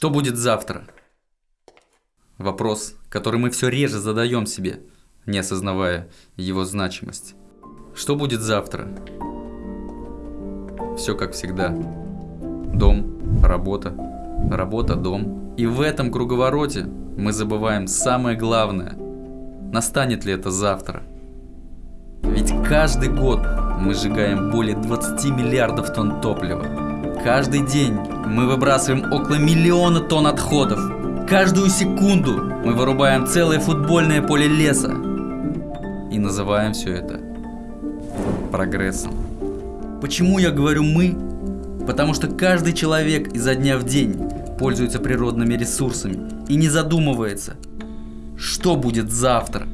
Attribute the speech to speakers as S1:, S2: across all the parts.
S1: Что будет завтра? Вопрос, который мы все реже задаем себе, не осознавая его значимость. Что будет завтра? Все как всегда. Дом, работа, работа, дом. И в этом круговороте мы забываем самое главное. Настанет ли это завтра? Ведь каждый год мы сжигаем более 20 миллиардов тонн топлива. Каждый день мы выбрасываем около миллиона тонн отходов. Каждую секунду мы вырубаем целое футбольное поле леса. И называем все это прогрессом. Почему я говорю «мы»? Потому что каждый человек изо дня в день пользуется природными ресурсами и не задумывается, что будет завтра.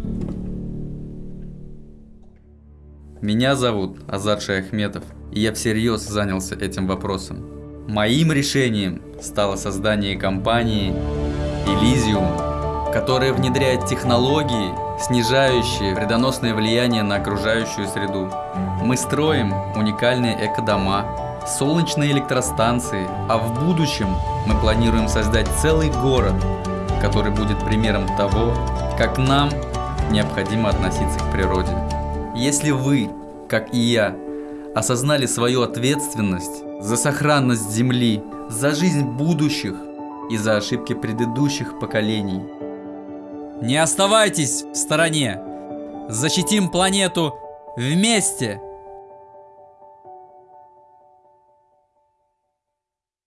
S1: Меня зовут Азат Шаяхметов и я всерьез занялся этим вопросом. Моим решением стало создание компании Elysium, которая внедряет технологии, снижающие вредоносное влияние на окружающую среду. Мы строим уникальные экодома, солнечные электростанции, а в будущем мы планируем создать целый город, который будет примером того, как нам необходимо относиться к природе. Если вы, как и я, осознали свою ответственность за сохранность Земли, за жизнь будущих и за ошибки предыдущих поколений.
S2: Не оставайтесь в стороне! Защитим планету вместе!